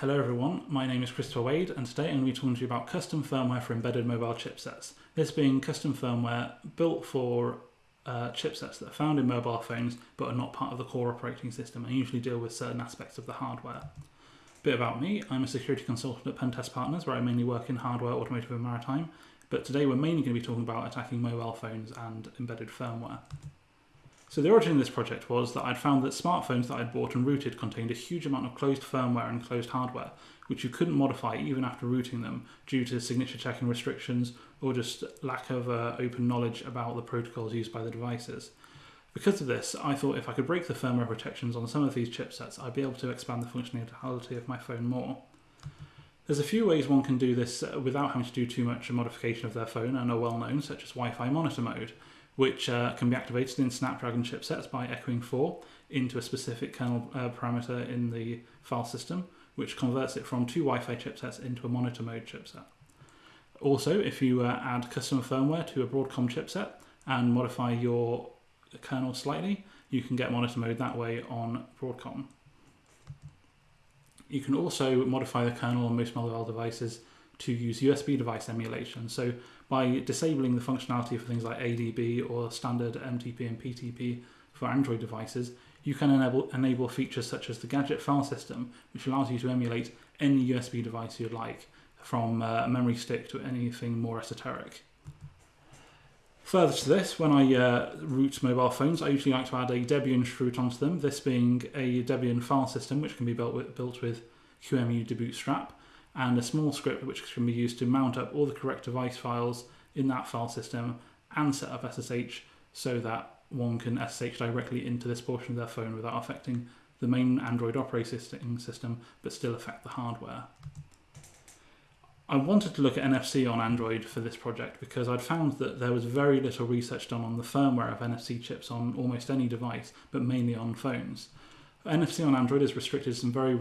Hello everyone, my name is Christopher Wade and today I'm going to be talking to you about custom firmware for embedded mobile chipsets. This being custom firmware built for uh, chipsets that are found in mobile phones but are not part of the core operating system and usually deal with certain aspects of the hardware. A bit about me, I'm a security consultant at Pentest Partners where I mainly work in hardware, automotive and maritime, but today we're mainly going to be talking about attacking mobile phones and embedded firmware. So the origin of this project was that I'd found that smartphones that I'd bought and rooted contained a huge amount of closed firmware and closed hardware, which you couldn't modify even after rooting them due to signature checking restrictions or just lack of uh, open knowledge about the protocols used by the devices. Because of this, I thought if I could break the firmware protections on some of these chipsets, I'd be able to expand the functionality of my phone more. There's a few ways one can do this without having to do too much modification of their phone and are well known, such as Wi-Fi monitor mode, which uh, can be activated in Snapdragon chipsets by echoing 4 into a specific kernel uh, parameter in the file system, which converts it from two Wi-Fi chipsets into a monitor mode chipset. Also, if you uh, add custom firmware to a Broadcom chipset and modify your kernel slightly, you can get monitor mode that way on Broadcom. You can also modify the kernel on most mobile devices to use USB device emulation. So by disabling the functionality for things like ADB or standard MTP and PTP for Android devices, you can enable, enable features such as the gadget file system, which allows you to emulate any USB device you'd like, from uh, a memory stick to anything more esoteric. Further to this, when I uh, root mobile phones, I usually like to add a Debian root onto them, this being a Debian file system which can be built with, built with QEMU debootstrap, and a small script which can be used to mount up all the correct device files in that file system and set up SSH so that one can SSH directly into this portion of their phone without affecting the main Android operating system but still affect the hardware. I wanted to look at NFC on Android for this project because I'd found that there was very little research done on the firmware of NFC chips on almost any device, but mainly on phones. NFC on Android is restricted to some very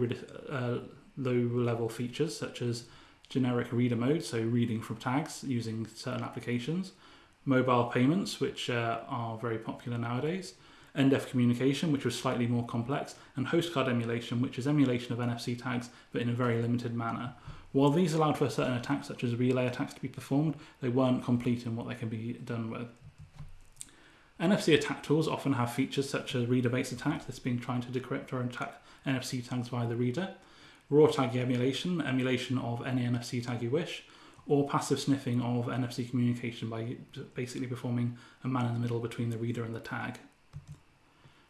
uh, low level features such as generic reader mode, so reading from tags using certain applications, mobile payments, which uh, are very popular nowadays, NDEF communication, which was slightly more complex, and host card emulation, which is emulation of NFC tags but in a very limited manner. While these allowed for certain attacks, such as relay attacks, to be performed, they weren't complete in what they can be done with. NFC attack tools often have features such as reader-based attacks, this being trying to decrypt or attack NFC tags via the reader, raw tag emulation, emulation of any NFC tag you wish, or passive sniffing of NFC communication by basically performing a man in the middle between the reader and the tag.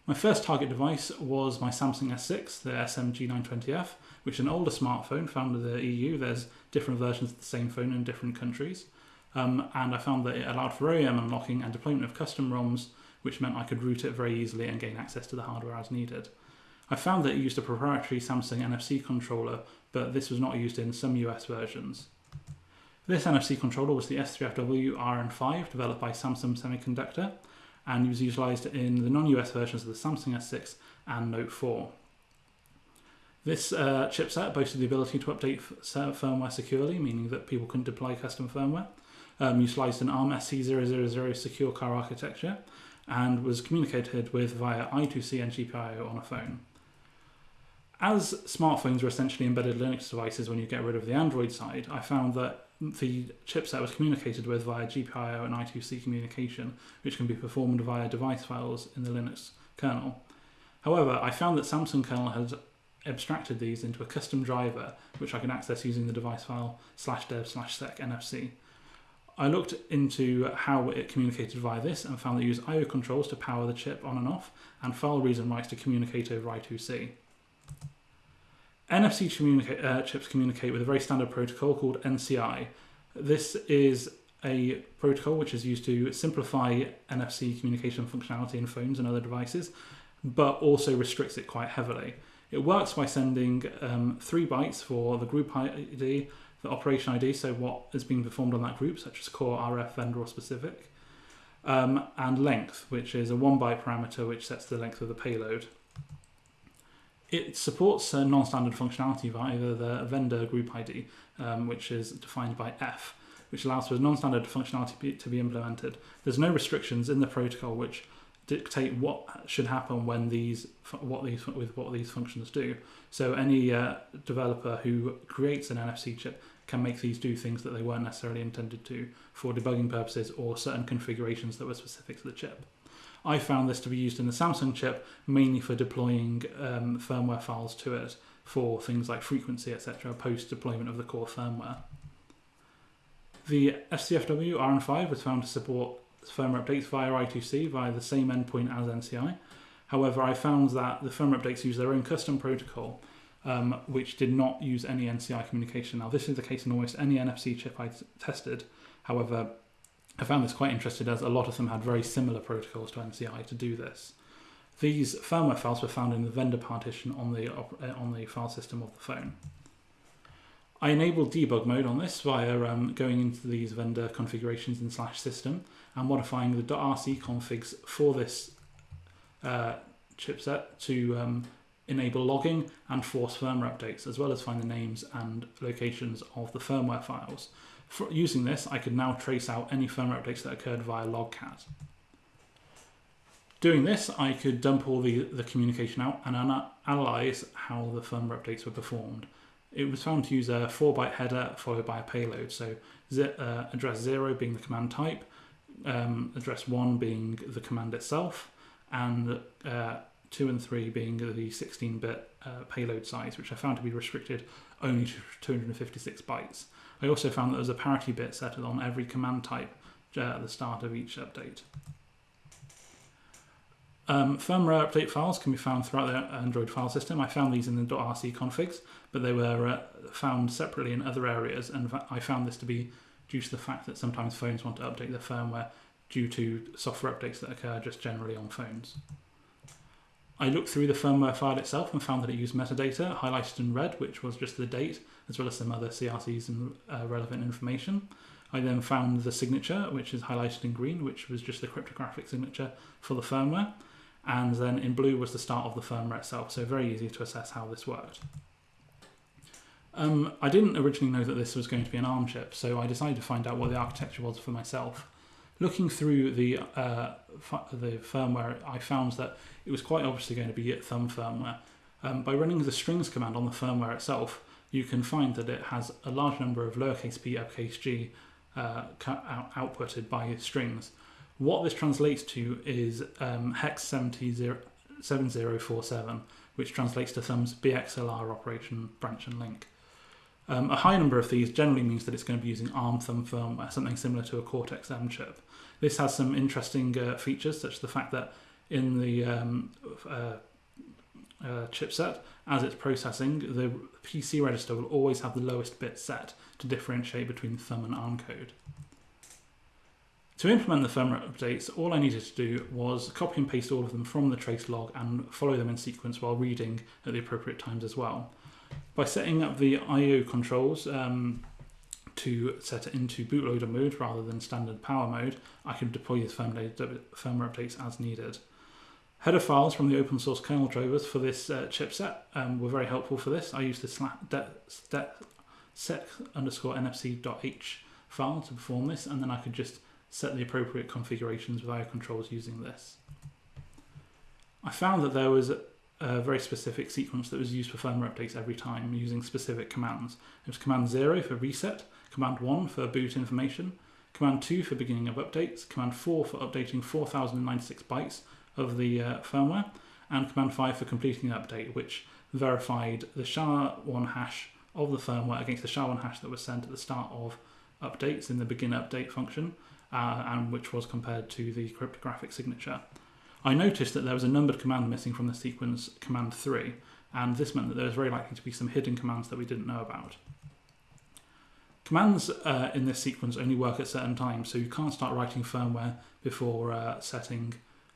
My first target device was my Samsung S6, the SMG920F, which is an older smartphone found in the EU. There's different versions of the same phone in different countries. Um, and I found that it allowed for OEM unlocking and deployment of custom ROMs, which meant I could root it very easily and gain access to the hardware as needed. I found that it used a proprietary Samsung NFC controller, but this was not used in some US versions. This NFC controller was the S3FW RN5 developed by Samsung Semiconductor and was utilised in the non-US versions of the Samsung S6 and Note 4. This uh, chipset boasted the ability to update firmware securely, meaning that people couldn't deploy custom firmware. Um, utilised an ARM SC000 secure car architecture and was communicated with via I2C and GPIO on a phone. As smartphones were essentially embedded Linux devices when you get rid of the Android side, I found that the chipset was communicated with via GPIO and I2C communication, which can be performed via device files in the Linux kernel. However, I found that Samsung kernel had abstracted these into a custom driver, which I can access using the device file slash dev slash sec NFC. I looked into how it communicated via this and found that it used I/O controls to power the chip on and off, and file reads and writes to communicate over I2C. NFC communica- uh, chips communicate with a very standard protocol called NCI. This is a protocol which is used to simplify NFC communication functionality in phones and other devices, but also restricts it quite heavily. It works by sending um, three bytes for the group ID, the operation ID, so what is being performed on that group, such as core, RF, vendor, or specific, um, and length, which is a one byte parameter which sets the length of the payload. It supports non-standard functionality via the vendor group ID, um, which is defined by F, which allows for non-standard functionality to be implemented. There's no restrictions in the protocol which dictate what should happen when these what these with what these functions do. So any uh, developer who creates an NFC chip can make these do things that they weren't necessarily intended to for debugging purposes or certain configurations that were specific to the chip. I found this to be used in the Samsung chip mainly for deploying um, firmware files to it for things like frequency, etc., post deployment of the core firmware. The SCFW RN5 was found to support firmware updates via I2C via the same endpoint as NCI. However, I found that the firmware updates use their own custom protocol, um, which did not use any NCI communication. Now, this is the case in almost any NFC chip I tested. However, I found this quite interesting as a lot of them had very similar protocols to MCI to do this. These firmware files were found in the vendor partition on the, uh, on the file system of the phone. I enabled debug mode on this via um, going into these vendor configurations in slash system and modifying the .rc configs for this uh, chipset to um, enable logging and force firmware updates, as well as find the names and locations of the firmware files. For using this, I could now trace out any firmware updates that occurred via logcat. Doing this, I could dump all the, the communication out and ana analyze how the firmware updates were performed. It was found to use a 4-byte header followed by a payload, so uh, address 0 being the command type, um, address 1 being the command itself, and uh, 2 and 3 being the 16 bit uh, payload size, which I found to be restricted only to 256 bytes. I also found that there was a parity bit set on every command type uh, at the start of each update. Um, firmware update files can be found throughout the Android file system. I found these in the .rc configs, but they were uh, found separately in other areas, and I found this to be due to the fact that sometimes phones want to update their firmware due to software updates that occur just generally on phones. I looked through the firmware file itself and found that it used metadata highlighted in red, which was just the date, as well as some other CRCs and uh, relevant information. I then found the signature, which is highlighted in green, which was just the cryptographic signature for the firmware. And then in blue was the start of the firmware itself, so very easy to assess how this worked. Um, I didn't originally know that this was going to be an ARM chip, so I decided to find out what the architecture was for myself. Looking through the uh, the firmware, I found that it was quite obviously going to be thumb firmware. Um, by running the strings command on the firmware itself, you can find that it has a large number of lowercase p, uppercase g uh, out outputted by strings. What this translates to is um, hex 7047, which translates to thumb's BXLR operation branch and link. Um, a high number of these generally means that it's going to be using ARM thumb firmware, something similar to a Cortex M chip. This has some interesting uh, features, such as the fact that in the um, uh, uh, chipset, as it's processing, the PC register will always have the lowest bit set to differentiate between thumb and ARM code. To implement the firmware updates, all I needed to do was copy and paste all of them from the trace log and follow them in sequence while reading at the appropriate times as well. By setting up the I.O. controls um, to set it into bootloader mode rather than standard power mode, I can deploy these firmware updates as needed. Header files from the open source kernel drivers for this uh, chipset um, were very helpful for this. I used the set underscore nfc.h file to perform this, and then I could just set the appropriate configurations with IO controls using this. I found that there was a very specific sequence that was used for firmware updates every time using specific commands. It was command 0 for reset, command 1 for boot information, command 2 for beginning of updates, command 4 for updating 4096 bytes of the uh, firmware, and command 5 for completing the update, which verified the SHA-1 hash of the firmware against the SHA-1 hash that was sent at the start of updates in the begin update function, uh, and which was compared to the cryptographic signature. I noticed that there was a numbered command missing from the sequence command 3, and this meant that there was very likely to be some hidden commands that we didn't know about. Commands uh, in this sequence only work at certain times, so you can't start writing firmware before uh, setting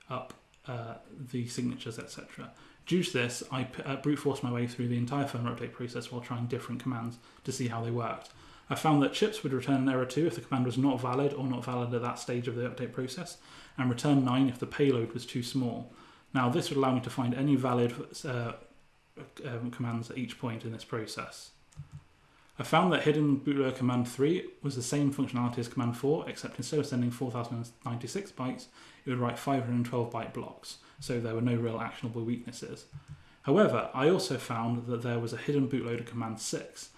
up uh, the signatures, etc. Due to this, I uh, brute forced my way through the entire firmware update process while trying different commands to see how they worked. I found that chips would return an error 2 if the command was not valid or not valid at that stage of the update process, and return 9 if the payload was too small. Now this would allow me to find any valid uh, um, commands at each point in this process. I found that hidden bootloader command 3 was the same functionality as command 4, except instead of sending 4096 bytes, it would write 512 byte blocks, so there were no real actionable weaknesses. However, I also found that there was a hidden bootloader command 6.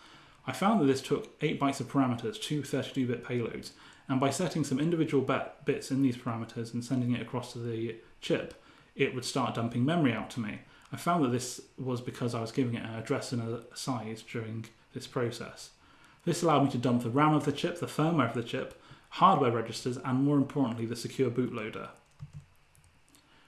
I found that this took 8 bytes of parameters, two 32 bit payloads, and by setting some individual bits in these parameters and sending it across to the chip, it would start dumping memory out to me. I found that this was because I was giving it an address and a size during this process. This allowed me to dump the RAM of the chip, the firmware of the chip, hardware registers, and more importantly, the secure bootloader.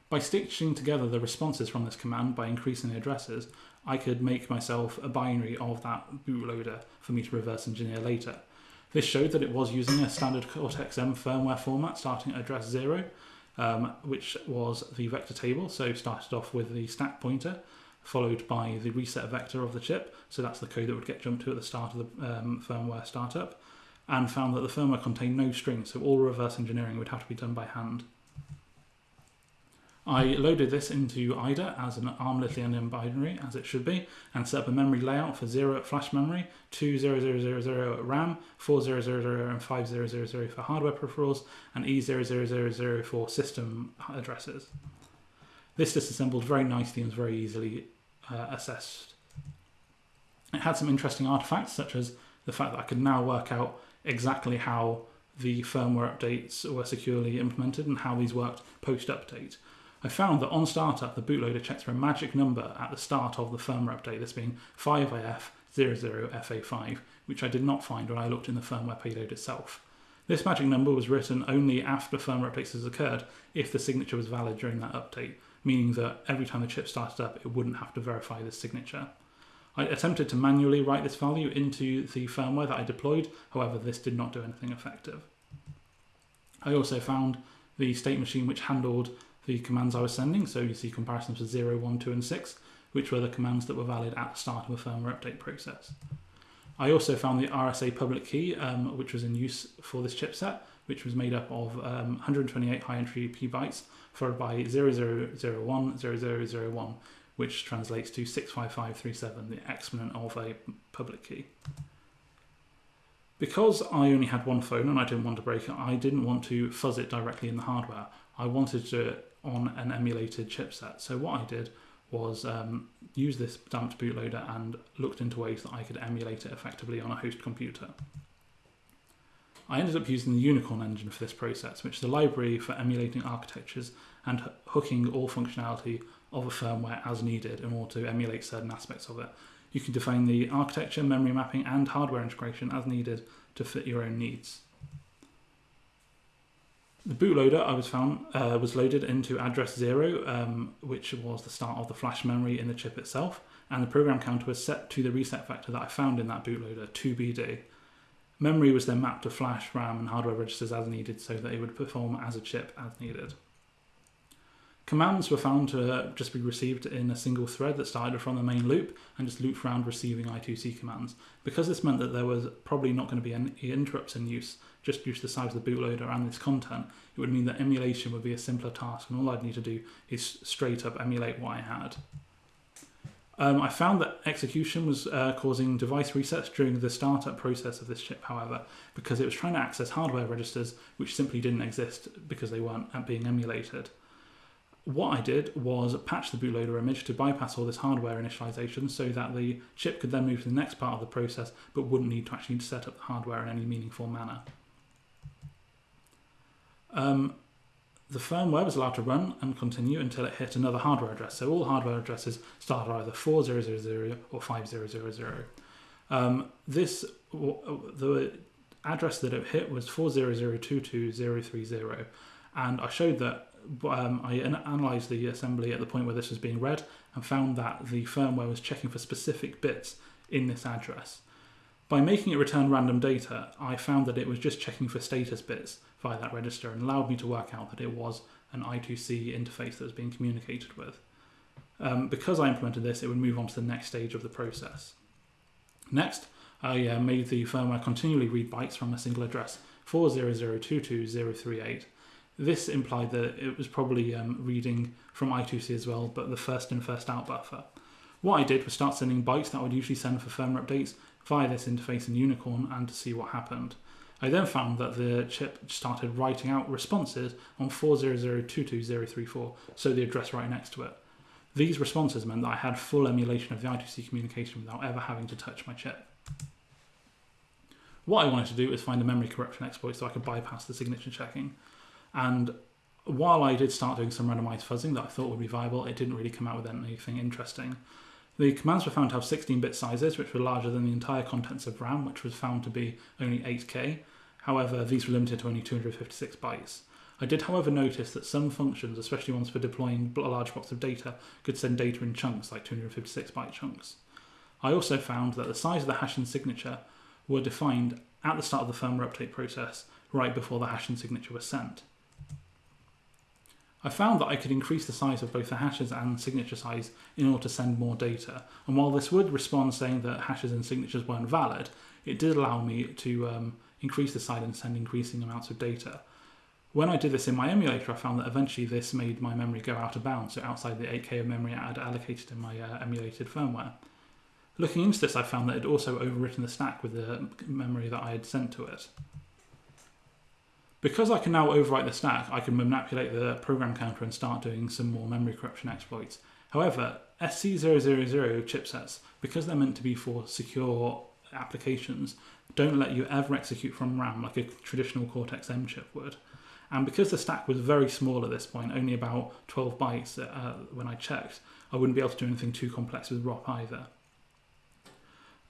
By stitching together the responses from this command by increasing the addresses, I could make myself a binary of that bootloader for me to reverse engineer later. This showed that it was using a standard Cortex-M firmware format starting at address 0, um, which was the vector table, so started off with the stack pointer, followed by the reset vector of the chip. So that's the code that would get jumped to at the start of the um, firmware startup, and found that the firmware contained no strings, so all reverse engineering would have to be done by hand. I loaded this into IDA as an ARM Lithium binary, as it should be, and set up a memory layout for 0 at flash memory, 20000 at RAM, 4000 and 5000 for hardware peripherals, and E0000 for system addresses. This disassembled very nicely and was very easily uh, assessed. It had some interesting artifacts, such as the fact that I could now work out exactly how the firmware updates were securely implemented and how these worked post update. I found that on startup, the bootloader checks for a magic number at the start of the firmware update, this being 5AF00FA5, which I did not find when I looked in the firmware payload itself. This magic number was written only after firmware updates has occurred if the signature was valid during that update, meaning that every time the chip started up, it wouldn't have to verify this signature. I attempted to manually write this value into the firmware that I deployed, however, this did not do anything effective. I also found the state machine which handled the commands I was sending, so you see comparisons for 0, 1, 2, and 6, which were the commands that were valid at the start of a firmware update process. I also found the RSA public key, um, which was in use for this chipset, which was made up of um, 128 high entry P bytes followed by 0001, 0001, which translates to 65537, the exponent of a public key. Because I only had one phone and I didn't want to break it, I didn't want to fuzz it directly in the hardware. I wanted to on an emulated chipset. So what I did was um, use this damped bootloader and looked into ways that I could emulate it effectively on a host computer. I ended up using the Unicorn engine for this process, which is a library for emulating architectures and hooking all functionality of a firmware as needed in order to emulate certain aspects of it. You can define the architecture, memory mapping, and hardware integration as needed to fit your own needs. The bootloader I was found uh, was loaded into address zero, um, which was the start of the flash memory in the chip itself, and the program counter was set to the reset factor that I found in that bootloader, 2BD. Memory was then mapped to flash, RAM, and hardware registers as needed so that it would perform as a chip as needed. Commands were found to just be received in a single thread that started from the main loop and just looped around receiving I2C commands. Because this meant that there was probably not going to be any interrupts in use, just due to the size of the bootloader and its content, it would mean that emulation would be a simpler task and all I'd need to do is straight up emulate what I had. Um, I found that execution was uh, causing device resets during the startup process of this chip, however, because it was trying to access hardware registers which simply didn't exist because they weren't being emulated. What I did was patch the bootloader image to bypass all this hardware initialization so that the chip could then move to the next part of the process but wouldn't need to actually set up the hardware in any meaningful manner. Um, the firmware was allowed to run and continue until it hit another hardware address. So all hardware addresses started either 4000 or 5000. Um, this the address that it hit was 400223030, and I showed that um, I analysed the assembly at the point where this was being read and found that the firmware was checking for specific bits in this address. By making it return random data, I found that it was just checking for status bits via that register and allowed me to work out that it was an I2C interface that was being communicated with. Um, because I implemented this, it would move on to the next stage of the process. Next, I uh, made the firmware continually read bytes from a single address, 400220038, this implied that it was probably um, reading from I2C as well, but the first in, first out buffer. What I did was start sending bytes that I would usually send for firmware updates via this interface in Unicorn and to see what happened. I then found that the chip started writing out responses on 400220034, so the address right next to it. These responses meant that I had full emulation of the I2C communication without ever having to touch my chip. What I wanted to do was find a memory corruption exploit so I could bypass the signature checking. And while I did start doing some randomized fuzzing that I thought would be viable, it didn't really come out with anything interesting. The commands were found to have 16 bit sizes, which were larger than the entire contents of RAM, which was found to be only 8K. However, these were limited to only 256 bytes. I did, however, notice that some functions, especially ones for deploying large blocks of data, could send data in chunks, like 256 byte chunks. I also found that the size of the hash and signature were defined at the start of the firmware update process, right before the hash and signature was sent. I found that I could increase the size of both the hashes and signature size in order to send more data. And while this would respond saying that hashes and signatures weren't valid, it did allow me to um, increase the size and send increasing amounts of data. When I did this in my emulator, I found that eventually this made my memory go out of bounds, so outside the 8K of memory I had allocated in my uh, emulated firmware. Looking into this, I found that it also overwritten the stack with the memory that I had sent to it. Because I can now overwrite the stack, I can manipulate the program counter and start doing some more memory corruption exploits. However, SC000 chipsets, because they're meant to be for secure applications, don't let you ever execute from RAM like a traditional Cortex M chip would. And because the stack was very small at this point, only about 12 bytes uh, when I checked, I wouldn't be able to do anything too complex with ROP either.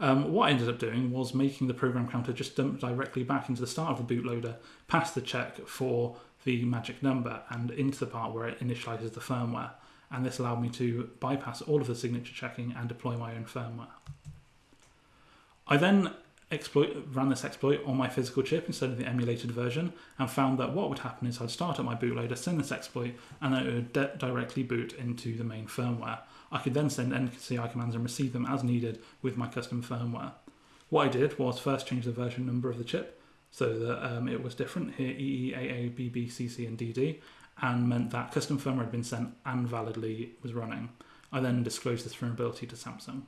Um, what I ended up doing was making the program counter just dump directly back into the start of the bootloader, past the check for the magic number, and into the part where it initializes the firmware. And this allowed me to bypass all of the signature checking and deploy my own firmware. I then exploit, ran this exploit on my physical chip instead of the emulated version and found that what would happen is I'd start up my bootloader, send this exploit, and then it would directly boot into the main firmware. I could then send NCI commands and receive them as needed with my custom firmware. What I did was first change the version number of the chip so that um, it was different here EE, AA, BB, CC, and DD, and meant that custom firmware had been sent and validly was running. I then disclosed this vulnerability to Samsung.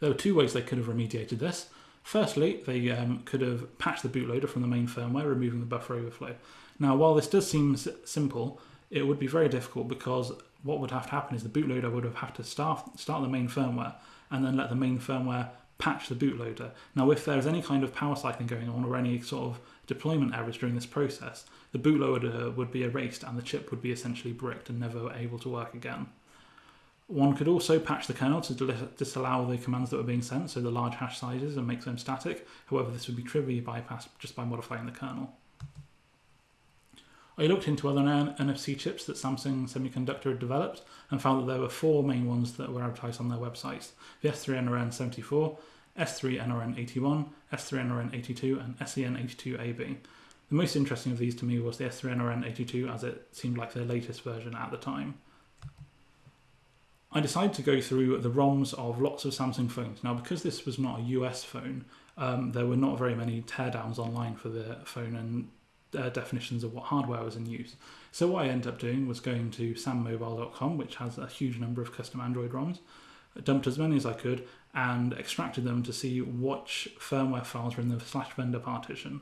There were two ways they could have remediated this. Firstly, they um, could have patched the bootloader from the main firmware, removing the buffer overflow. Now, while this does seem simple, it would be very difficult because what would have to happen is the bootloader would have to start, start the main firmware and then let the main firmware patch the bootloader. Now, if there's any kind of power cycling going on or any sort of deployment errors during this process, the bootloader would be erased and the chip would be essentially bricked and never able to work again. One could also patch the kernel to disallow the commands that were being sent, so the large hash sizes, and make them static. However, this would be trivially bypassed just by modifying the kernel. I looked into other NFC chips that Samsung Semiconductor had developed and found that there were four main ones that were advertised on their websites the S3NRN74, S3NRN81, S3NRN82, and SEN82AB. The most interesting of these to me was the S3NRN82 as it seemed like their latest version at the time. I decided to go through the ROMs of lots of Samsung phones. Now, because this was not a US phone, um, there were not very many teardowns online for the phone and uh, definitions of what hardware was in use. So what I ended up doing was going to sammobile.com, which has a huge number of custom Android ROMs, dumped as many as I could, and extracted them to see which firmware files were in the slash vendor partition.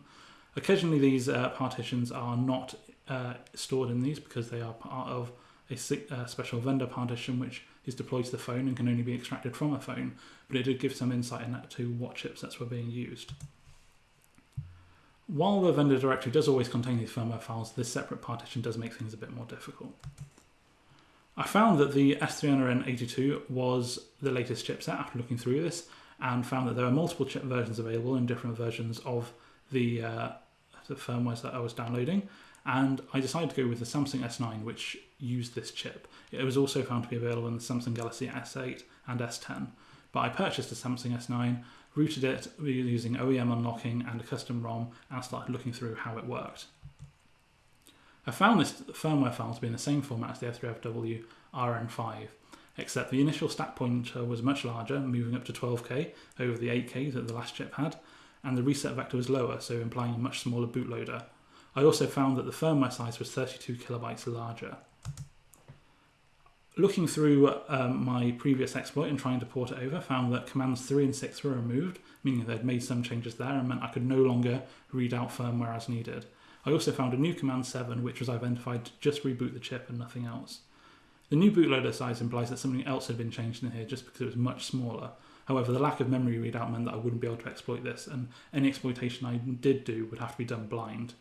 Occasionally, these uh, partitions are not uh, stored in these because they are part of a uh, special vendor partition which is deployed to the phone and can only be extracted from a phone, but it did give some insight into what chipsets were being used. While the vendor directory does always contain these firmware files, this separate partition does make things a bit more difficult. I found that the S3NRN82 was the latest chipset after looking through this and found that there are multiple chip versions available in different versions of the, uh, the firmwares that I was downloading and I decided to go with the Samsung S9 which used this chip. It was also found to be available in the Samsung Galaxy S8 and S10 but I purchased a Samsung S9 rooted it using OEM unlocking and a custom ROM and started looking through how it worked. I found this firmware file to be in the same format as the F3FW RN5, except the initial stack pointer was much larger, moving up to 12k over the 8k that the last chip had, and the reset vector was lower, so implying a much smaller bootloader. I also found that the firmware size was 32 kilobytes larger. Looking through um, my previous exploit and trying to port it over, found that commands 3 and 6 were removed, meaning they'd made some changes there and meant I could no longer read out firmware as needed. I also found a new command 7 which was identified to just reboot the chip and nothing else. The new bootloader size implies that something else had been changed in here just because it was much smaller. However, the lack of memory readout meant that I wouldn't be able to exploit this, and any exploitation I did do would have to be done blind.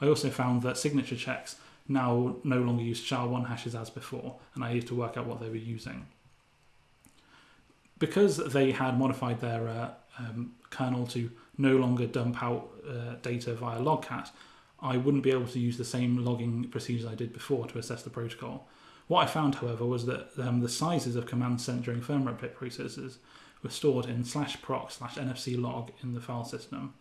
I also found that signature checks now no longer use SHA-1 hashes as before, and I needed to work out what they were using. Because they had modified their uh, um, kernel to no longer dump out uh, data via logcat, I wouldn't be able to use the same logging procedures I did before to assess the protocol. What I found, however, was that um, the sizes of commands sent during firmware update processes were stored in slash proc slash nfc log in the file system.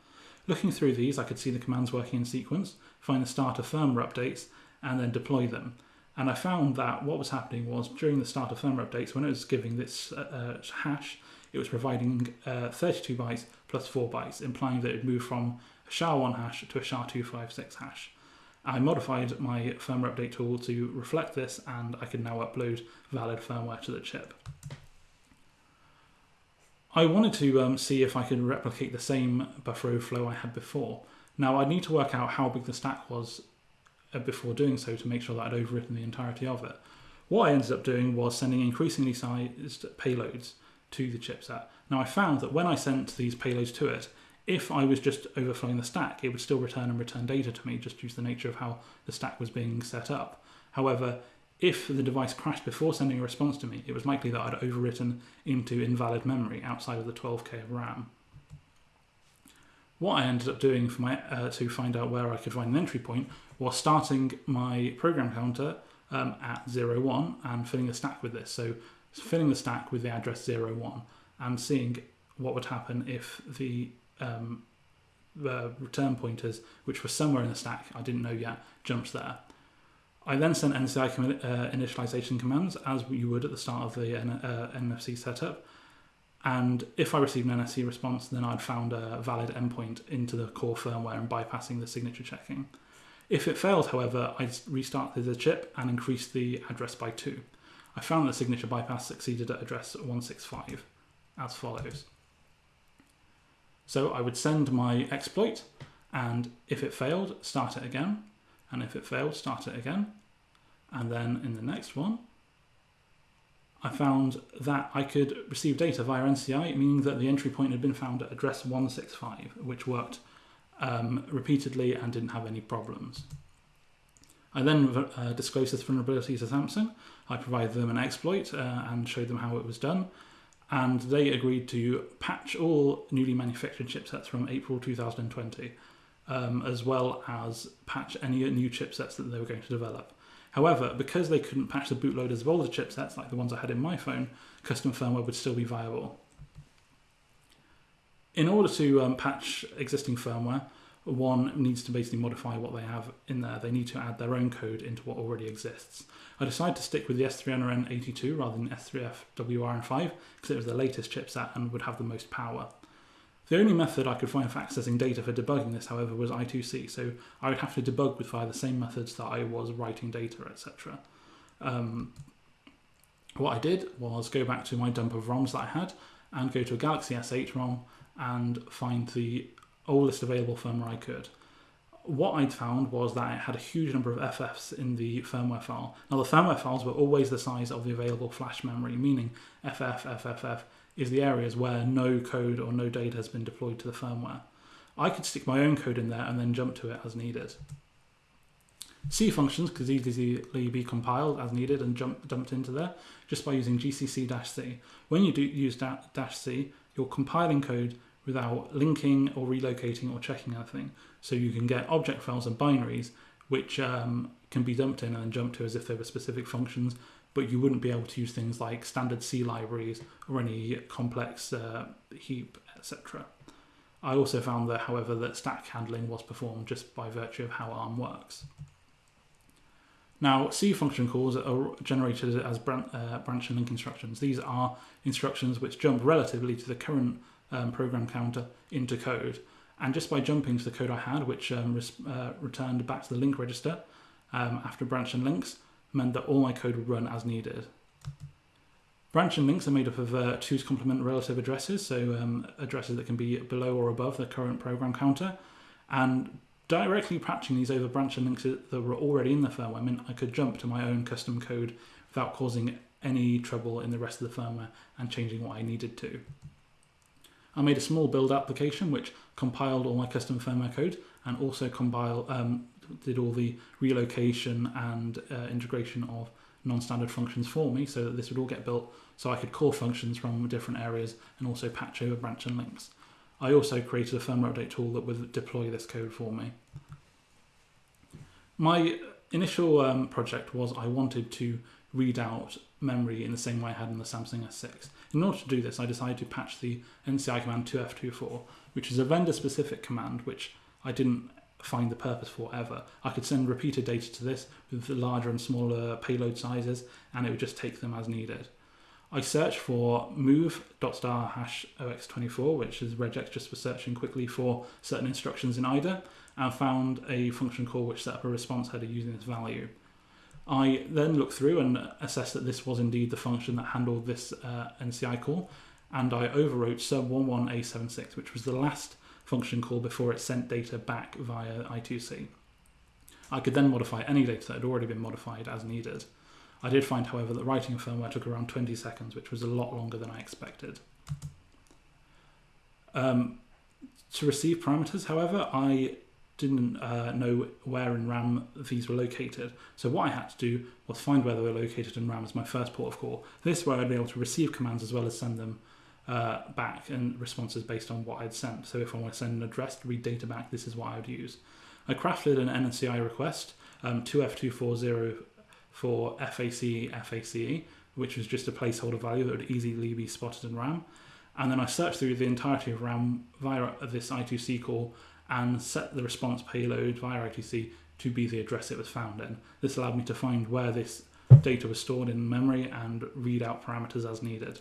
Looking through these, I could see the commands working in sequence, find the start of firmware updates, and then deploy them. And I found that what was happening was during the start of firmware updates, when it was giving this uh, uh hash, it was providing uh, 32 bytes plus 4 bytes, implying that it moved from a SHA-1 hash to a SHA-256 hash. I modified my firmware update tool to reflect this, and I can now upload valid firmware to the chip. I wanted to um, see if I could replicate the same buffer overflow I had before. Now I need to work out how big the stack was before doing so to make sure that I'd overwritten the entirety of it. What I ended up doing was sending increasingly sized payloads to the chipset. Now I found that when I sent these payloads to it, if I was just overflowing the stack, it would still return and return data to me just due to the nature of how the stack was being set up. However, if the device crashed before sending a response to me, it was likely that I'd overwritten into invalid memory outside of the 12k of RAM. What I ended up doing for my uh, to find out where I could find an entry point was starting my program counter um, at 01 and filling the stack with this. So filling the stack with the address 01 and seeing what would happen if the um, return pointers, which were somewhere in the stack, I didn't know yet, jumped there. I then sent NCI uh, initialization commands as you would at the start of the uh, NFC setup. And if I received an NSE response, then I'd found a valid endpoint into the core firmware and bypassing the signature checking. If it failed, however, I restarted the chip and increased the address by two. I found the signature bypass succeeded at address 165 as follows. So I would send my exploit, and if it failed, start it again, and if it failed, start it again. And then in the next one, I found that I could receive data via NCI, meaning that the entry point had been found at address 165, which worked um, repeatedly and didn't have any problems. I then uh, disclosed this vulnerability to Samsung. I provided them an exploit uh, and showed them how it was done. And they agreed to patch all newly manufactured chipsets from April 2020, um, as well as patch any new chipsets that they were going to develop. However, because they couldn't patch the bootloaders of older chipsets like the ones I had in my phone, custom firmware would still be viable. In order to um, patch existing firmware, one needs to basically modify what they have in there. They need to add their own code into what already exists. I decided to stick with the S3NRN82 rather than S3FWRN5 because it was the latest chipset and would have the most power. The only method I could find for accessing data for debugging this, however, was I2C, so I would have to debug with via the same methods that I was writing data, etc. Um, what I did was go back to my dump of ROMs that I had and go to a Galaxy S8 ROM and find the oldest available firmware I could. What I'd found was that it had a huge number of FFs in the firmware file. Now, the firmware files were always the size of the available flash memory, meaning FF, FFF is the areas where no code or no data has been deployed to the firmware. I could stick my own code in there and then jump to it as needed. C functions could easily be compiled as needed and jump, dumped into there just by using gcc-c. When you do use dash C, you're compiling code without linking or relocating or checking anything. So you can get object files and binaries which um, can be dumped in and jumped to as if they were specific functions, but you wouldn't be able to use things like standard C libraries or any complex uh, heap, etc. I also found that, however, that stack handling was performed just by virtue of how ARM works. Now, C function calls are generated as uh, branch and link instructions. These are instructions which jump relatively to the current um, program counter into code. And just by jumping to the code I had, which um, uh, returned back to the link register um, after branch and links, meant that all my code would run as needed. Branch and links are made up of uh, two's complement relative addresses, so um, addresses that can be below or above the current program counter. And directly patching these over branch and links that were already in the firmware meant I could jump to my own custom code without causing any trouble in the rest of the firmware and changing what I needed to. I made a small build application which compiled all my custom firmware code and also compile um, did all the relocation and uh, integration of non-standard functions for me so that this would all get built so I could call functions from different areas and also patch over branch and links. I also created a firmware update tool that would deploy this code for me. My initial um, project was I wanted to read out memory in the same way I had in the Samsung S6. In order to do this, I decided to patch the NCI command 2F24, which is a vendor-specific command which I didn't find the purpose for ever. I could send repeated data to this with larger and smaller payload sizes, and it would just take them as needed. I searched for move star hash ox24, which is regex just for searching quickly for certain instructions in IDA, and found a function call which set up a response header using this value. I then looked through and assessed that this was indeed the function that handled this uh, NCI call, and I overwrote sub11a76, which was the last function call before it sent data back via I2C. I could then modify any data that had already been modified as needed. I did find, however, that writing firmware took around 20 seconds, which was a lot longer than I expected. Um, to receive parameters, however, I didn't uh, know where in RAM these were located. So what I had to do was find where they were located in RAM as my first port of call. This way I'd be able to receive commands as well as send them uh, back and responses based on what I'd sent. So if I want to send an address to read data back, this is what I would use. I crafted an NCI request, um, 2F240 for FACE FACE, which was just a placeholder value that would easily be spotted in RAM. And then I searched through the entirety of RAM via this I2C call and set the response payload via I2C to be the address it was found in. This allowed me to find where this data was stored in memory and read out parameters as needed.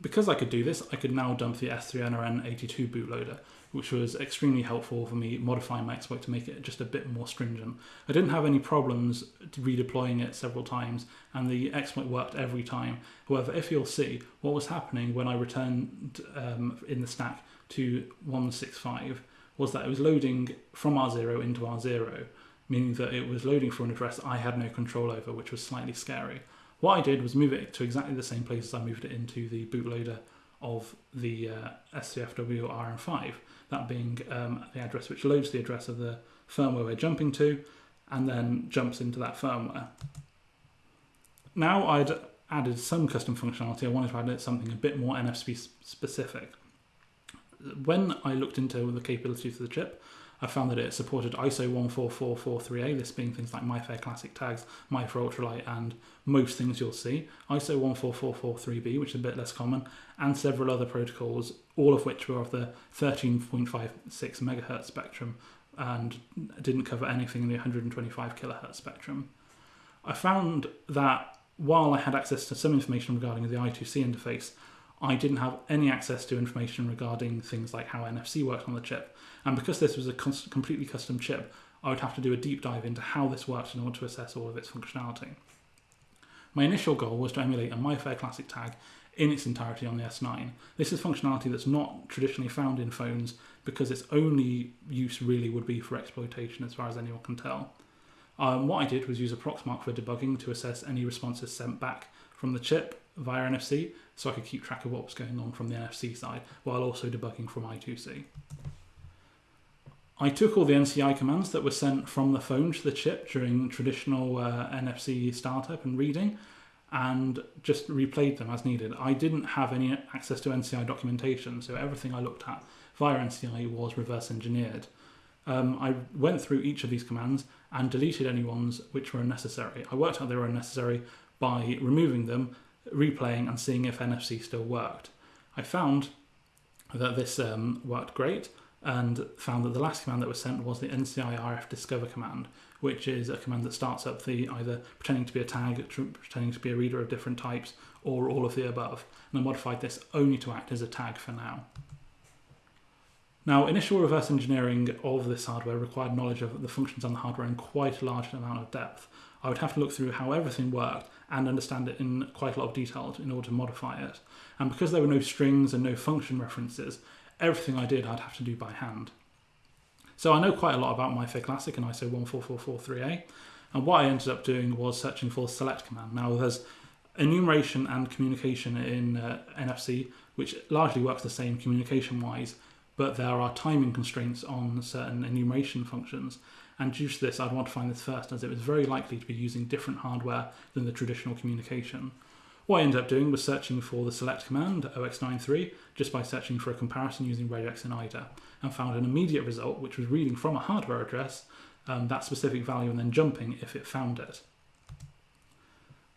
Because I could do this, I could now dump the S3NRN82 bootloader, which was extremely helpful for me modifying my exploit to make it just a bit more stringent. I didn't have any problems redeploying it several times, and the exploit worked every time. However, if you'll see, what was happening when I returned um, in the stack to 165 was that it was loading from R0 into R0, meaning that it was loading from an address I had no control over, which was slightly scary. What I did was move it to exactly the same place as I moved it into the bootloader of the uh, SCFW RM5, that being um, the address which loads the address of the firmware we're jumping to and then jumps into that firmware. Now I'd added some custom functionality, I wanted to add something a bit more NFC specific when I looked into the capabilities of the chip, I found that it supported ISO 14443A, this being things like MIFARE Classic tags, MIFARE Ultralight, and most things you'll see, ISO 14443B, which is a bit less common, and several other protocols, all of which were of the 13.56 megahertz spectrum and didn't cover anything in the 125 kilohertz spectrum. I found that while I had access to some information regarding the I2C interface, I didn't have any access to information regarding things like how NFC worked on the chip. And because this was a completely custom chip, I would have to do a deep dive into how this worked in order to assess all of its functionality. My initial goal was to emulate a MyFair Classic tag in its entirety on the S9. This is functionality that's not traditionally found in phones because its only use really would be for exploitation as far as anyone can tell. Um, what I did was use a Proxmark for debugging to assess any responses sent back from the chip via NFC so I could keep track of what was going on from the NFC side while also debugging from I2C. I took all the NCI commands that were sent from the phone to the chip during traditional uh, NFC startup and reading and just replayed them as needed. I didn't have any access to NCI documentation, so everything I looked at via NCI was reverse engineered. Um, I went through each of these commands and deleted any ones which were unnecessary. I worked out they were unnecessary by removing them replaying and seeing if NFC still worked. I found that this um, worked great and found that the last command that was sent was the NCIRF discover command, which is a command that starts up the either pretending to be a tag, pretending to be a reader of different types, or all of the above. And I modified this only to act as a tag for now. Now, initial reverse engineering of this hardware required knowledge of the functions on the hardware in quite a large amount of depth. I would have to look through how everything worked and understand it in quite a lot of detail in order to modify it. And because there were no strings and no function references, everything I did I'd have to do by hand. So I know quite a lot about MyFair Classic and ISO 14443A, and what I ended up doing was searching for select command. Now there's enumeration and communication in uh, NFC, which largely works the same communication-wise, but there are timing constraints on certain enumeration functions. And due to this, I'd want to find this first, as it was very likely to be using different hardware than the traditional communication. What I ended up doing was searching for the select command, OX93, just by searching for a comparison using regex and IDA, and found an immediate result, which was reading from a hardware address um, that specific value and then jumping if it found it.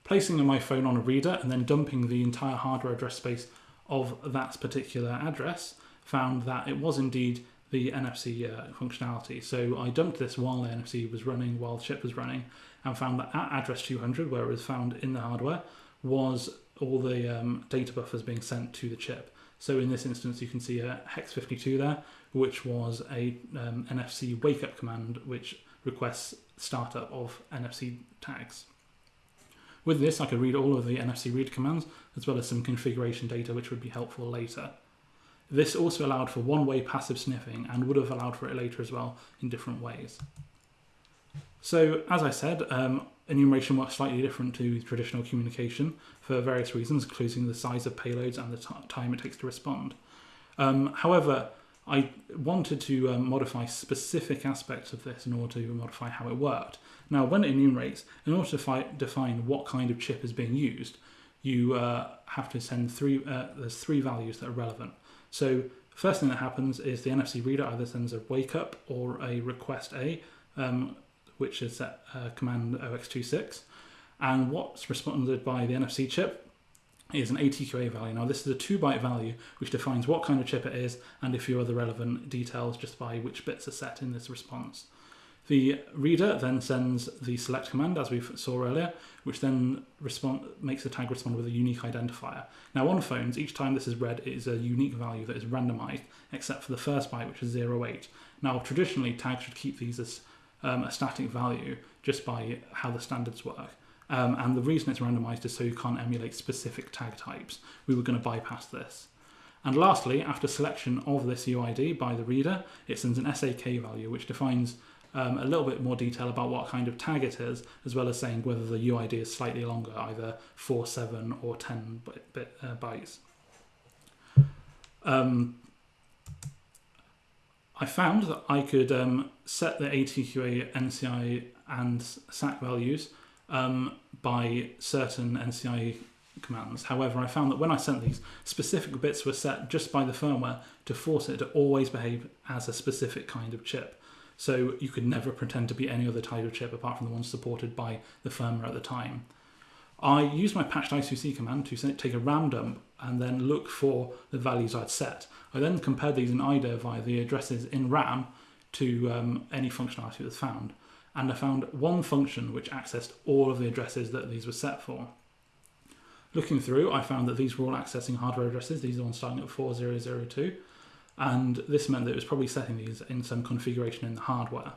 Placing my phone on a reader and then dumping the entire hardware address space of that particular address found that it was indeed the NFC uh, functionality. So I dumped this while the NFC was running, while the chip was running, and found that at address 200, where it was found in the hardware, was all the um, data buffers being sent to the chip. So in this instance, you can see a hex 52 there, which was a um, NFC wake up command, which requests startup of NFC tags. With this, I could read all of the NFC read commands, as well as some configuration data, which would be helpful later. This also allowed for one-way passive sniffing and would have allowed for it later as well in different ways. So as I said, um, enumeration works slightly different to traditional communication for various reasons, including the size of payloads and the time it takes to respond. Um, however, I wanted to um, modify specific aspects of this in order to modify how it worked. Now, when it enumerates, in order to define what kind of chip is being used, you uh, have to send three. Uh, there's three values that are relevant. So first thing that happens is the NFC reader either sends a wake up or a request A, um, which is set uh, command OX26. And what's responded by the NFC chip is an ATQA value. Now this is a two byte value which defines what kind of chip it is and a few other relevant details just by which bits are set in this response. The reader then sends the select command, as we saw earlier, which then respond, makes the tag respond with a unique identifier. Now on phones, each time this is read, it is a unique value that is randomized, except for the first byte, which is 08. Now traditionally, tags should keep these as um, a static value just by how the standards work. Um, and the reason it's randomized is so you can't emulate specific tag types. We were going to bypass this. And lastly, after selection of this UID by the reader, it sends an SAK value, which defines um, a little bit more detail about what kind of tag it is, as well as saying whether the UID is slightly longer, either 4, 7, or 10 bit, bit, uh, bytes. Um, I found that I could um, set the ATQA, NCI, and SAC values um, by certain NCI commands. However, I found that when I sent these, specific bits were set just by the firmware to force it to always behave as a specific kind of chip. So you could never pretend to be any other type of chip apart from the ones supported by the firmware at the time. I used my patched I2C command to take a RAM dump and then look for the values I'd set. I then compared these in IDA via the addresses in RAM to um, any functionality that was found. And I found one function which accessed all of the addresses that these were set for. Looking through, I found that these were all accessing hardware addresses. These are the ones starting at 4002 and this meant that it was probably setting these in some configuration in the hardware.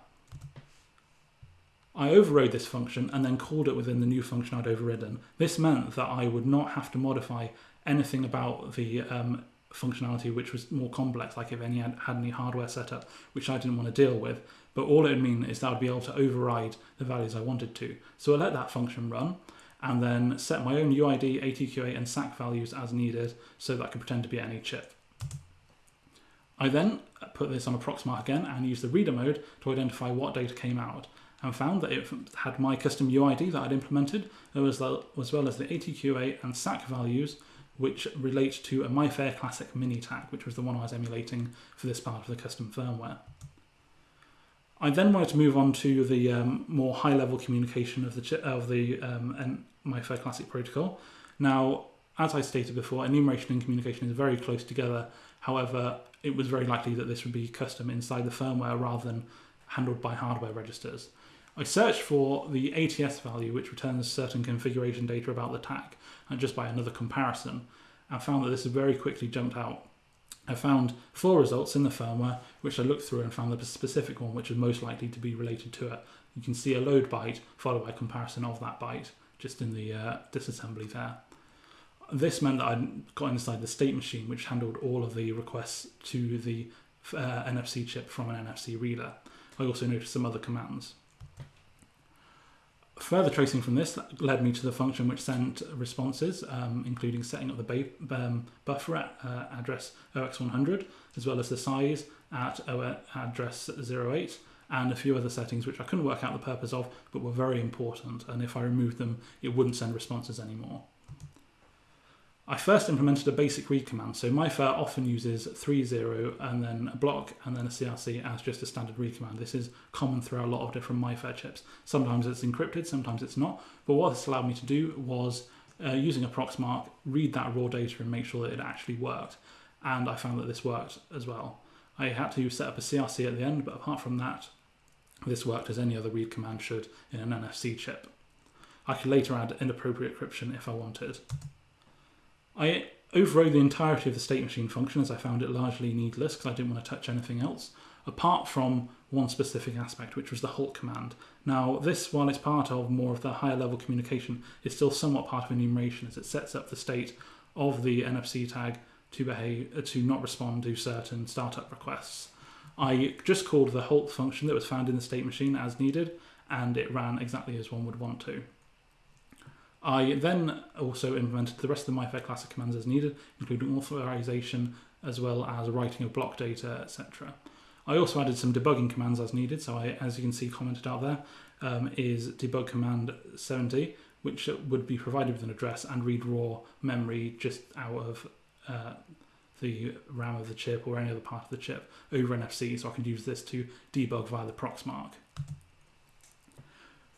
I overrode this function and then called it within the new function I'd overridden. This meant that I would not have to modify anything about the um, functionality which was more complex, like if any had, had any hardware setup, which I didn't want to deal with. But all it would mean is that I'd be able to override the values I wanted to. So I let that function run and then set my own UID, ATQA, and SAC values as needed so that I could pretend to be any chip. I then put this on a Proxmark again and used the reader mode to identify what data came out and found that it had my custom UID that I'd implemented as well, as the ATQA and SAC values which relate to a MyFair Classic mini tag, which was the one I was emulating for this part of the custom firmware. I then wanted to move on to the um, more high-level communication of the of the um, MyFair Classic protocol. Now, as I stated before, enumeration and communication is very close together. However, it was very likely that this would be custom inside the firmware rather than handled by hardware registers. I searched for the ATS value, which returns certain configuration data about the tag, and just by another comparison, I found that this very quickly jumped out. I found four results in the firmware, which I looked through and found the specific one which was most likely to be related to it, you can see a load byte followed by a comparison of that byte just in the uh, disassembly there. This meant that I got inside the state machine, which handled all of the requests to the uh, NFC chip from an NFC reader. I also noticed some other commands. Further tracing from this led me to the function which sent responses, um, including setting up the um, buffer at uh, address OX100, as well as the size at address 08, and a few other settings which I couldn't work out the purpose of, but were very important, and if I removed them, it wouldn't send responses anymore. I first implemented a basic read command. So MIFARE often uses 3.0 and then a block and then a CRC as just a standard read command. This is common throughout a lot of different MIFARE chips. Sometimes it's encrypted, sometimes it's not. But what this allowed me to do was uh, using a Proxmark, read that raw data and make sure that it actually worked. And I found that this worked as well. I had to set up a CRC at the end, but apart from that, this worked as any other read command should in an NFC chip. I could later add inappropriate encryption if I wanted. I overrode the entirety of the state machine function as I found it largely needless because I didn't want to touch anything else, apart from one specific aspect, which was the halt command. Now, this, while it's part of more of the higher level communication, is still somewhat part of enumeration as it sets up the state of the NFC tag to behave uh, to not respond to certain startup requests. I just called the halt function that was found in the state machine as needed, and it ran exactly as one would want to. I then also implemented the rest of the MyFair classic commands as needed, including authorization as well as writing of block data, etc. I also added some debugging commands as needed. So I, as you can see commented out there, um, is debug command 70, which would be provided with an address and read raw memory just out of uh, the RAM of the chip or any other part of the chip over NFC. So I can use this to debug via the Proxmark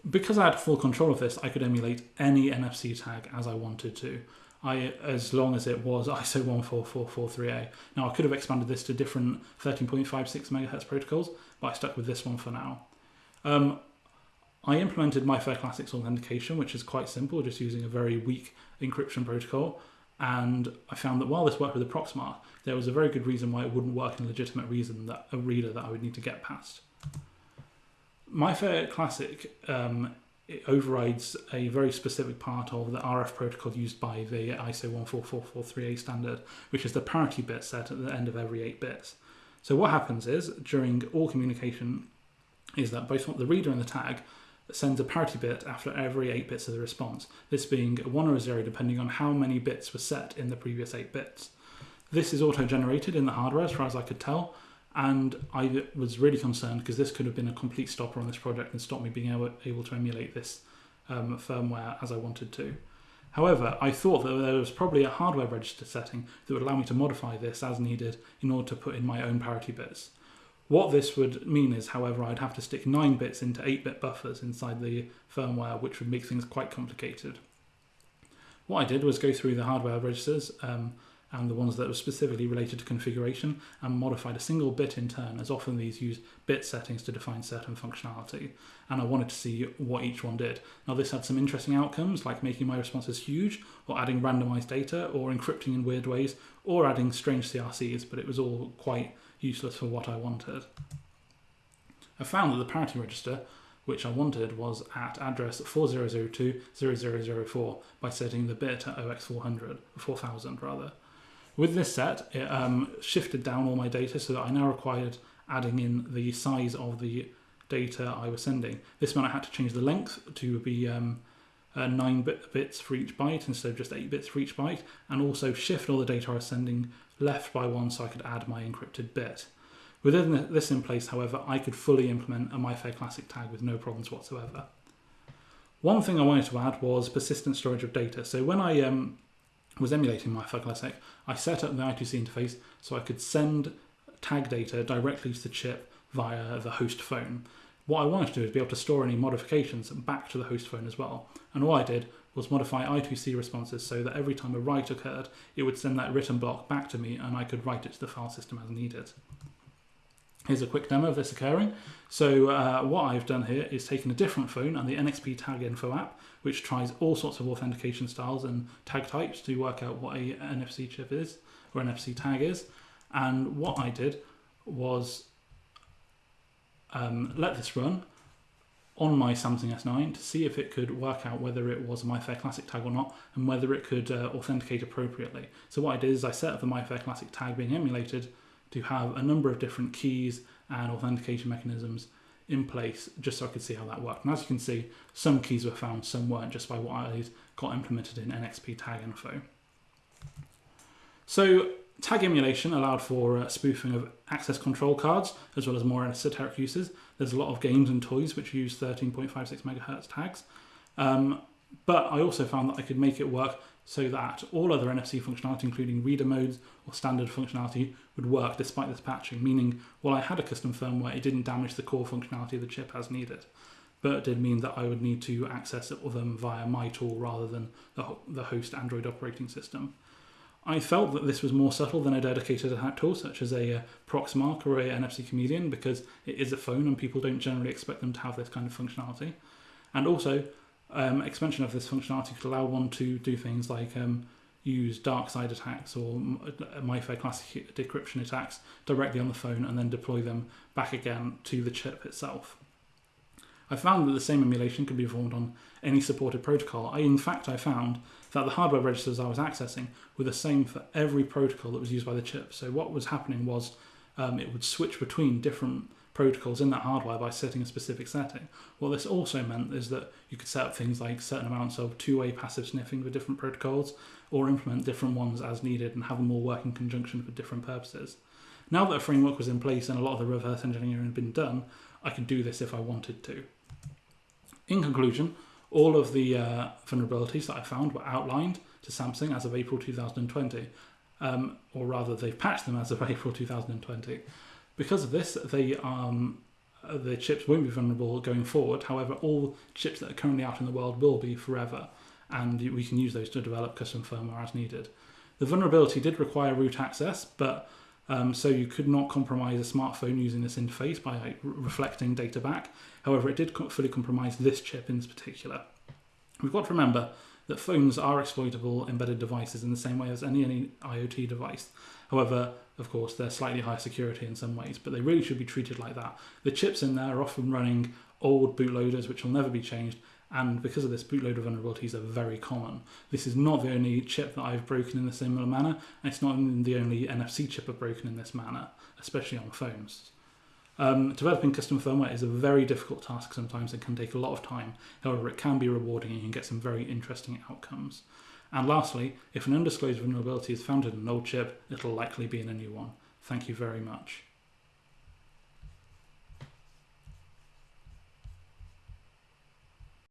because I had full control of this, I could emulate any NFC tag as I wanted to. I, as long as it was ISO 14443A. Now I could have expanded this to different 13.56 megahertz protocols, but I stuck with this one for now. Um, I implemented my Fair Classics authentication, which is quite simple, just using a very weak encryption protocol. And I found that while this worked with the Proxmark, there was a very good reason why it wouldn't work in a legitimate reason that a reader that I would need to get past. MIFARE Classic um, overrides a very specific part of the RF protocol used by the ISO 14443A standard, which is the parity bit set at the end of every 8 bits. So what happens is, during all communication, is that both the reader and the tag sends a parity bit after every 8 bits of the response, this being a 1 or a 0 depending on how many bits were set in the previous 8 bits. This is auto-generated in the hardware as far as I could tell, and I was really concerned because this could have been a complete stopper on this project and stopped me being able, able to emulate this um, firmware as I wanted to. However, I thought that there was probably a hardware register setting that would allow me to modify this as needed in order to put in my own parity bits. What this would mean is, however, I'd have to stick 9 bits into 8 bit buffers inside the firmware, which would make things quite complicated. What I did was go through the hardware registers, um, and the ones that were specifically related to configuration and modified a single bit in turn as often these use bit settings to define certain functionality and I wanted to see what each one did. Now this had some interesting outcomes like making my responses huge or adding randomized data or encrypting in weird ways or adding strange CRCs but it was all quite useless for what I wanted. I found that the parity register which I wanted was at address 4002.0004 by setting the bit at OX400, 4000 rather. With this set, it um, shifted down all my data so that I now required adding in the size of the data I was sending. This meant I had to change the length to be um, uh, 9 bit bits for each byte instead of just 8 bits for each byte, and also shift all the data I was sending left by one so I could add my encrypted bit. Within this in place, however, I could fully implement a MyFair Classic tag with no problems whatsoever. One thing I wanted to add was persistent storage of data. So when I um, was emulating MIFARE Classic, I set up the I2C interface so I could send tag data directly to the chip via the host phone. What I wanted to do is be able to store any modifications back to the host phone as well. And all I did was modify I2C responses so that every time a write occurred, it would send that written block back to me and I could write it to the file system as needed. Here's a quick demo of this occurring. So uh, what I've done here is taken a different phone and the NXP Tag Info app, which tries all sorts of authentication styles and tag types to work out what a NFC chip is or NFC tag is. And what I did was um, let this run, on my Samsung S9 to see if it could work out whether it was a MyFair Classic tag or not and whether it could uh, authenticate appropriately. So what I did is I set up the MyFair Classic tag being emulated to have a number of different keys and authentication mechanisms in place just so I could see how that worked. And as you can see, some keys were found, some weren't, just by what I got implemented in NXP tag info. So tag emulation allowed for uh, spoofing of access control cards, as well as more esoteric uses. There's a lot of games and toys which use 13.56 megahertz tags. Um, but I also found that I could make it work so that all other NFC functionality, including reader modes or standard functionality, would work despite this patching, meaning while I had a custom firmware, it didn't damage the core functionality of the chip as needed. But it did mean that I would need to access them via my tool rather than the, host Android operating system. I felt that this was more subtle than a dedicated attack tool, such as a uh, Proxmark or a NFC Chameleon, because it is a phone and people don't generally expect them to have this kind of functionality. And also, um, expansion of this functionality could allow one to do things like um, use dark side attacks or MyFair Classic decryption attacks directly on the phone and then deploy them back again to the chip itself. I found that the same emulation could be performed on any supported protocol. I, in fact, I found that the hardware registers I was accessing were the same for every protocol that was used by the chip. So what was happening was um, it would switch between different protocols in that hardware by setting a specific setting. What this also meant is that you could set up things like certain amounts of two-way passive sniffing for different protocols or implement different ones as needed and have them all work in conjunction for different purposes. Now that a framework was in place and a lot of the reverse engineering had been done, I could do this if I wanted to. In conclusion, all of the uh, vulnerabilities that I found were outlined to Samsung as of April 2020, um, or rather, they've patched them as of April 2020. Because of this, they um, the chips won't be vulnerable going forward. However, all chips that are currently out in the world will be forever, and we can use those to develop custom firmware as needed. The vulnerability did require root access, but um, so you could not compromise a smartphone using this interface by like, reflecting data back. However, it did fully compromise this chip in particular. We've got to remember that phones are exploitable embedded devices in the same way as any, any IoT device. However, of course, they're slightly higher security in some ways, but they really should be treated like that. The chips in there are often running old bootloaders which will never be changed, and because of this, bootloader vulnerabilities are very common. This is not the only chip that I've broken in a similar manner, and it's not the only NFC chip I've broken in this manner, especially on phones. Um, developing custom firmware is a very difficult task sometimes and can take a lot of time. However, it can be rewarding and you can get some very interesting outcomes. And lastly, if an undisclosed vulnerability is found in an old chip, it'll likely be in a new one. Thank you very much.